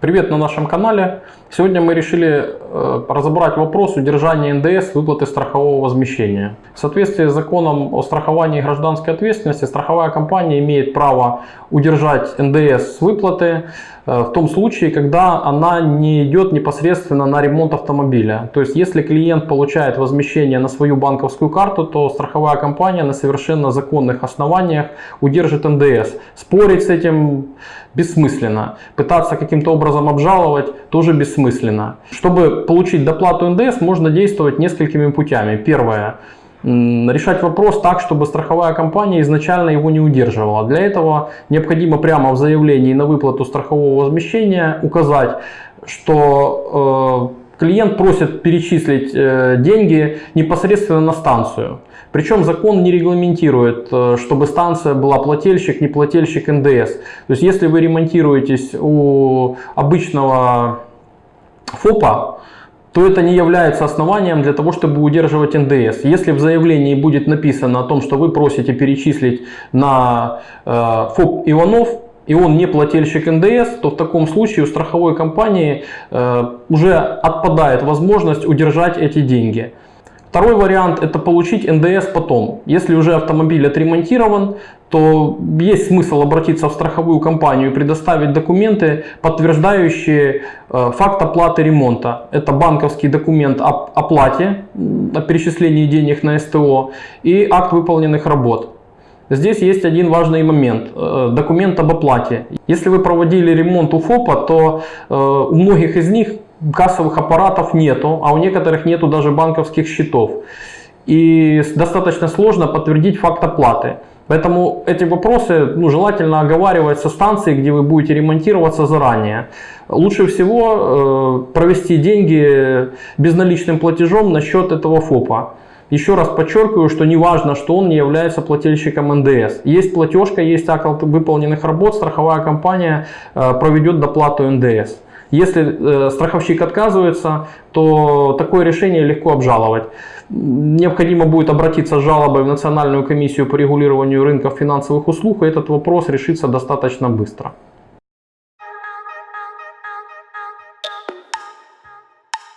Привет на нашем канале. Сегодня мы решили э, разобрать вопрос удержания НДС выплаты страхового возмещения. В соответствии с законом о страховании гражданской ответственности, страховая компания имеет право удержать НДС с выплаты э, в том случае, когда она не идет непосредственно на ремонт автомобиля. То есть, если клиент получает возмещение на свою банковскую карту, то страховая компания на совершенно законных основаниях удержит НДС. Спорить с этим бессмысленно. Пытаться каким-то образом обжаловать тоже бессмысленно. Чтобы получить доплату НДС, можно действовать несколькими путями. Первое решать вопрос так, чтобы страховая компания изначально его не удерживала. Для этого необходимо прямо в заявлении на выплату страхового возмещения указать, что э, клиент просит перечислить э, деньги непосредственно на станцию. Причем закон не регламентирует, э, чтобы станция была плательщик, не плательщик НДС. То есть если вы ремонтируетесь у обычного ФОПа, то это не является основанием для того, чтобы удерживать НДС. Если в заявлении будет написано о том, что вы просите перечислить на э, ФОП Иванов, и он не плательщик НДС, то в таком случае у страховой компании э, уже отпадает возможность удержать эти деньги. Второй вариант это получить НДС потом. Если уже автомобиль отремонтирован, то есть смысл обратиться в страховую компанию и предоставить документы, подтверждающие э, факт оплаты ремонта. Это банковский документ об оплате, о перечислении денег на СТО и акт выполненных работ. Здесь есть один важный момент. Э, документ об оплате. Если вы проводили ремонт у ФОПа, то э, у многих из них кассовых аппаратов нету, а у некоторых нету даже банковских счетов. И достаточно сложно подтвердить факт оплаты. Поэтому эти вопросы ну, желательно оговаривать со станции, где вы будете ремонтироваться заранее. Лучше всего э, провести деньги безналичным платежом на счет этого ФОПа. Еще раз подчеркиваю, что не важно, что он не является плательщиком НДС. Есть платежка, есть акт выполненных работ, страховая компания э, проведет доплату НДС. Если э, страховщик отказывается, то такое решение легко обжаловать. Необходимо будет обратиться с жалобой в Национальную комиссию по регулированию рынков финансовых услуг, и этот вопрос решится достаточно быстро.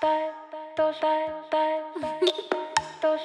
Дай. 都是